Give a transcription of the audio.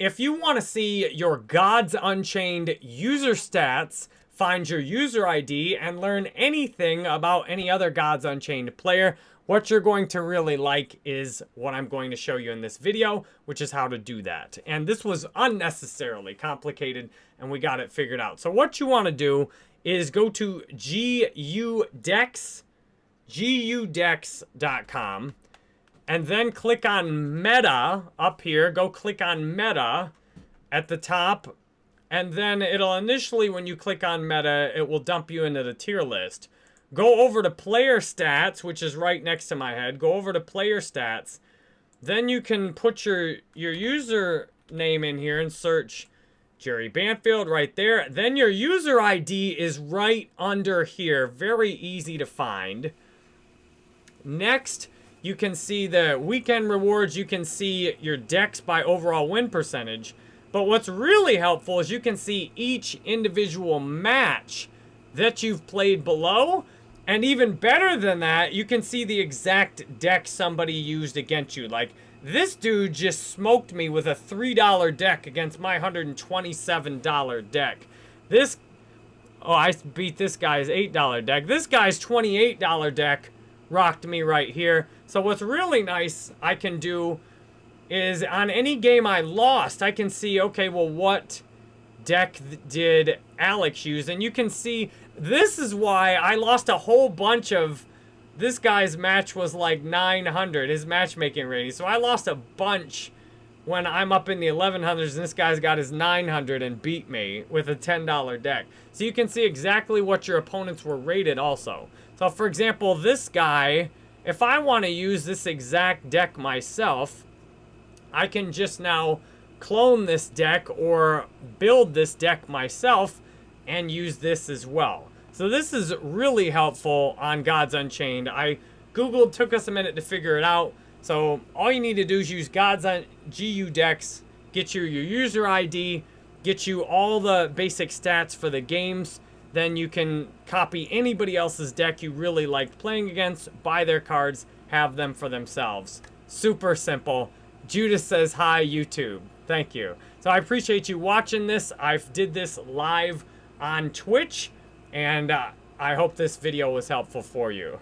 if you want to see your Gods Unchained user stats, find your user ID, and learn anything about any other Gods Unchained player, what you're going to really like is what I'm going to show you in this video, which is how to do that. And this was unnecessarily complicated, and we got it figured out. So what you want to do is go to GUDecks, GUDecks.com, and then click on Meta up here. Go click on Meta at the top, and then it'll initially, when you click on Meta, it will dump you into the tier list. Go over to player stats, which is right next to my head. Go over to player stats. Then you can put your, your user name in here and search Jerry Banfield right there. Then your user ID is right under here. Very easy to find. Next, you can see the weekend rewards. You can see your decks by overall win percentage. But what's really helpful is you can see each individual match that you've played below. And even better than that, you can see the exact deck somebody used against you. Like, this dude just smoked me with a $3 deck against my $127 deck. This, oh, I beat this guy's $8 deck. This guy's $28 deck rocked me right here. So what's really nice I can do is on any game I lost, I can see, okay, well, what deck did Alex use? And you can see this is why I lost a whole bunch of... This guy's match was like 900, his matchmaking rating. So I lost a bunch when I'm up in the 1100s and this guy's got his 900 and beat me with a $10 deck. So you can see exactly what your opponents were rated also. So for example, this guy, if I want to use this exact deck myself, I can just now clone this deck or build this deck myself and use this as well. So this is really helpful on Gods Unchained. I Googled, took us a minute to figure it out. So all you need to do is use Gods on GU Decks, get you your user ID, get you all the basic stats for the games. Then you can copy anybody else's deck you really liked playing against, buy their cards, have them for themselves. Super simple. Judas says, hi, YouTube. Thank you. So I appreciate you watching this. I did this live on Twitch, and uh, I hope this video was helpful for you.